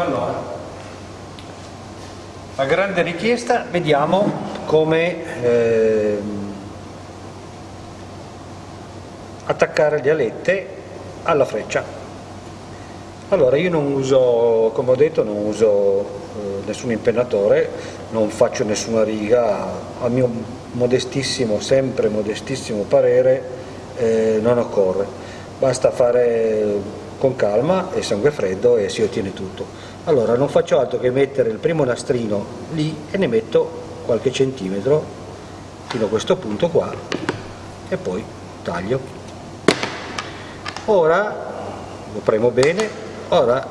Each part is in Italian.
Allora, a grande richiesta vediamo come eh, attaccare le alette alla freccia. Allora io non uso, come ho detto, non uso eh, nessun impennatore, non faccio nessuna riga, a mio modestissimo, sempre modestissimo parere eh, non occorre, basta fare con calma e sangue freddo e si ottiene tutto. Allora non faccio altro che mettere il primo nastrino lì e ne metto qualche centimetro fino a questo punto qua e poi taglio. Ora lo premo bene, ora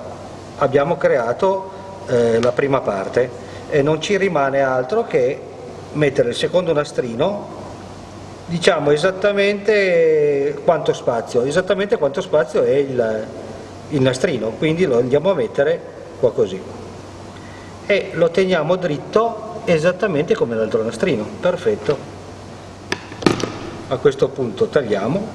abbiamo creato eh, la prima parte e non ci rimane altro che mettere il secondo nastrino diciamo esattamente quanto spazio, esattamente quanto spazio è il, il nastrino, quindi lo andiamo a mettere qua così e lo teniamo dritto esattamente come l'altro nastrino, perfetto. A questo punto tagliamo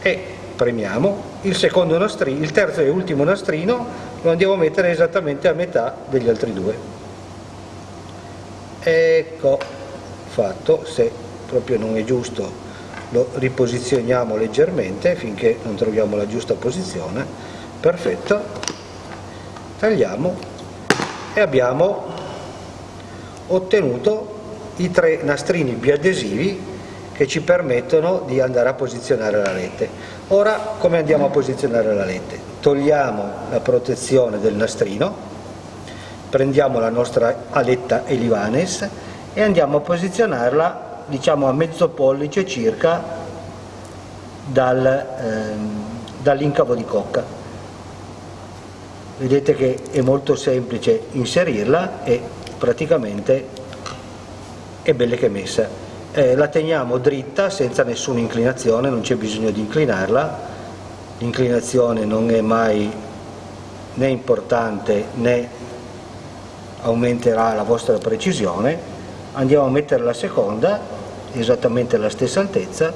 e premiamo il secondo nastrino, il terzo e ultimo nastrino lo andiamo a mettere esattamente a metà degli altri due. Ecco fatto, se proprio non è giusto lo riposizioniamo leggermente finché non troviamo la giusta posizione, perfetto, tagliamo e abbiamo ottenuto i tre nastrini biadesivi che ci permettono di andare a posizionare la lente. Ora come andiamo a posizionare la lente? Togliamo la protezione del nastrino, prendiamo la nostra aletta Elivanes e andiamo a posizionarla diciamo a mezzo pollice circa dal, ehm, dall'incavo di cocca vedete che è molto semplice inserirla e praticamente è bella che messa. Eh, la teniamo dritta senza nessuna inclinazione non c'è bisogno di inclinarla. L'inclinazione non è mai né importante né aumenterà la vostra precisione. Andiamo a mettere la seconda esattamente alla stessa altezza.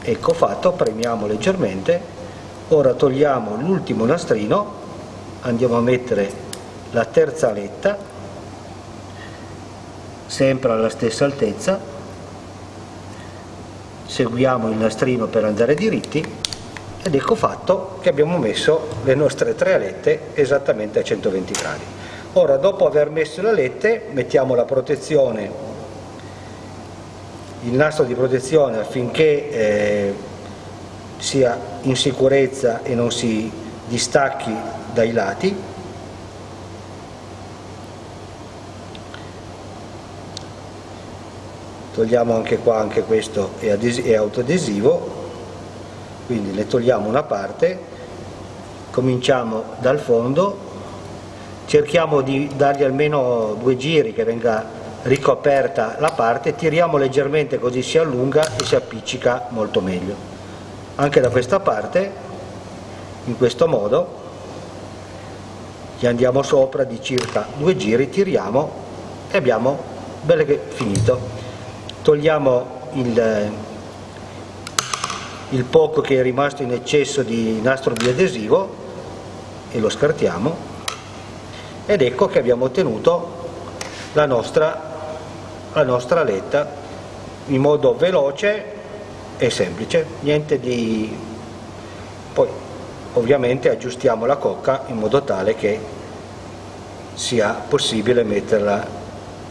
Ecco fatto, premiamo leggermente ora togliamo l'ultimo nastrino andiamo a mettere la terza aletta sempre alla stessa altezza. Seguiamo il nastrino per andare diritti ed ecco fatto che abbiamo messo le nostre tre alette esattamente a 120 gradi. Ora, dopo aver messo le alette, mettiamo la protezione, il nastro di protezione affinché eh, sia in sicurezza e non si distacchi dai lati. Togliamo anche qua, anche questo è, è autoadesivo, quindi ne togliamo una parte, cominciamo dal fondo cerchiamo di dargli almeno due giri che venga ricoperta la parte, tiriamo leggermente così si allunga e si appiccica molto meglio. Anche da questa parte, in questo modo, gli andiamo sopra di circa due giri, tiriamo e abbiamo bene che finito. Togliamo il, il poco che è rimasto in eccesso di nastro biadesivo e lo scartiamo ed ecco che abbiamo ottenuto la nostra, la nostra aletta in modo veloce e semplice, niente di... poi ovviamente aggiustiamo la cocca in modo tale che sia possibile metterla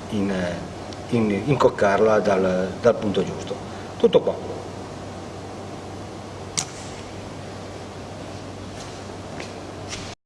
in, in incoccarla dal, dal punto giusto. Tutto qua.